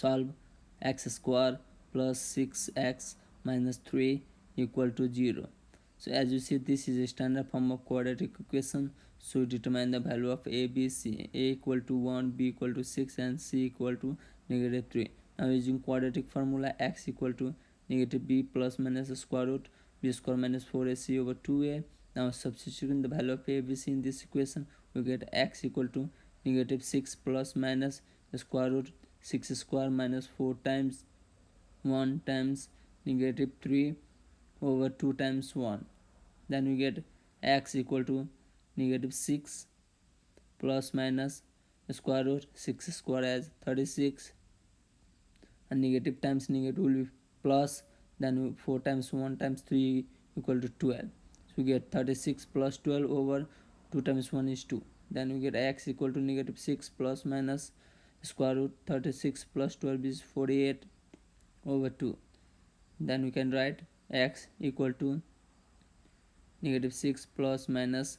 solve x square plus 6x minus 3 equal to 0 so as you see this is a standard form of quadratic equation. So determine the value of a b c. A equal to 1 b equal to 6 and c equal to negative 3 now using quadratic formula x equal to negative b plus minus square root b square minus 4ac over 2a now substituting the value of a b c in this equation we get x equal to negative 6 plus minus square root 6 square minus 4 times 1 times negative 3 over 2 times 1 then we get x equal to negative 6 plus minus square root 6 square as 36 and negative times negative will be plus then 4 times 1 times 3 equal to 12 so we get 36 plus 12 over 2 times 1 is 2 then we get x equal to negative 6 plus minus square root 36 plus 12 is 48 over 2 then we can write x equal to negative 6 plus minus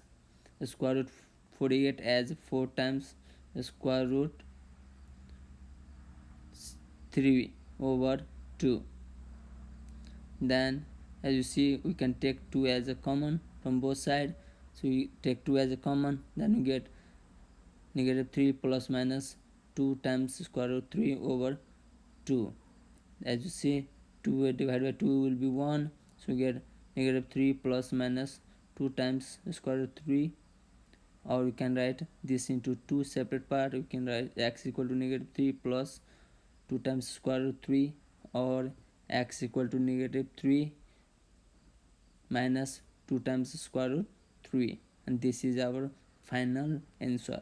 square root 48 as 4 times square root 3 over 2 then as you see we can take 2 as a common from both sides so we take 2 as a common then we get negative 3 plus minus 2 times square root 3 over 2 as you see 2 divided by 2 will be 1 so we get negative 3 plus minus 2 times square root 3 or you can write this into two separate part. You can write x equal to negative 3 plus 2 times square root 3 or x equal to negative 3 minus 2 times square root 3 and this is our final answer